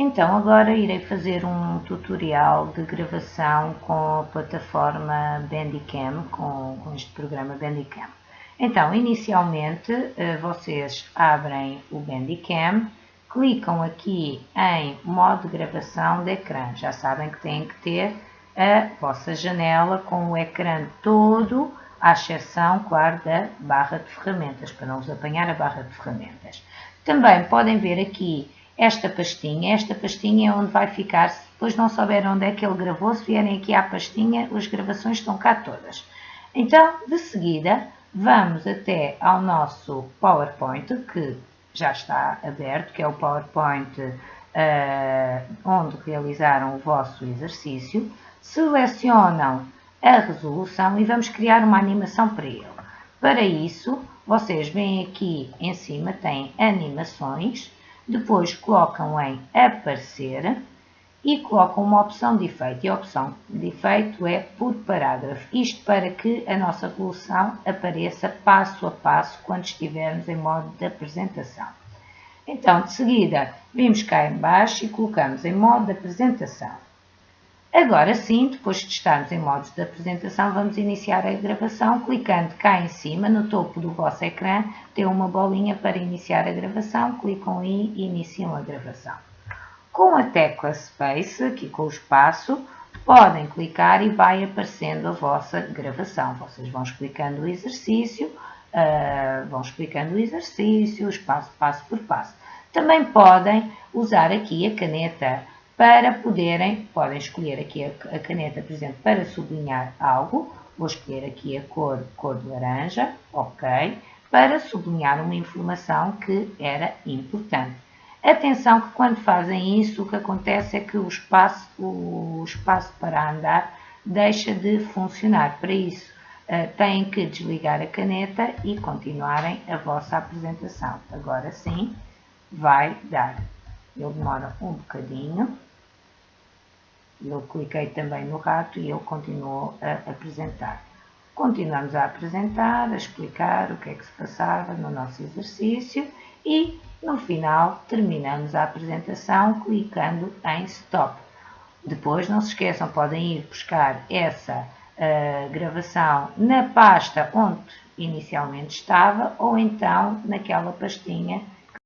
Então agora irei fazer um tutorial de gravação com a plataforma Bandicam, com, com este programa Bandicam. Então, inicialmente, eh, vocês abrem o Bandicam, clicam aqui em modo de gravação de ecrã. Já sabem que têm que ter a vossa janela com o ecrã todo, à exceção, claro, da barra de ferramentas, para não vos apanhar a barra de ferramentas. Também podem ver aqui esta pastinha. Esta pastinha é onde vai ficar, se depois não souberem onde é que ele gravou, se vierem aqui à pastinha, as gravações estão cá todas. Então, de seguida, vamos até ao nosso PowerPoint, que já está aberto, que é o PowerPoint uh, onde realizaram o vosso exercício. Selecionam a resolução e vamos criar uma animação para ele. Para isso, vocês vêm aqui em cima, tem animações, depois colocam em aparecer e colocam uma opção de efeito. E a opção de efeito é por parágrafo. Isto para que a nossa resolução apareça passo a passo quando estivermos em modo de apresentação. Então, de seguida, vimos cá em baixo e colocamos em modo de apresentação. Agora sim, depois de estarmos em modos de apresentação, vamos iniciar a gravação clicando cá em cima, no topo do vosso ecrã, tem uma bolinha para iniciar a gravação, clicam aí e iniciam a gravação. Com a tecla Space, aqui com o espaço, podem clicar e vai aparecendo a vossa gravação. Vocês vão explicando o exercício, uh, vão explicando o exercício, passo, passo por passo. Também podem usar aqui a caneta para poderem, podem escolher aqui a, caneta, por exemplo, para sublinhar algo, vou escolher aqui a cor, cor de laranja, ok, para sublinhar uma informação que era importante. Atenção que quando fazem isso, o que acontece é que o espaço, o espaço para andar deixa de funcionar. Para isso, uh, têm que desligar a caneta e continuarem a vossa apresentação. Agora sim, vai dar. Ele demora um bocadinho. Eu cliquei também no rato e ele continuou a apresentar. Continuamos a apresentar, a explicar o que é que se passava no nosso exercício e, no final, terminamos a apresentação clicando em Stop. Depois, não se esqueçam, podem ir buscar essa uh, gravação na pasta onde inicialmente estava ou então naquela pastinha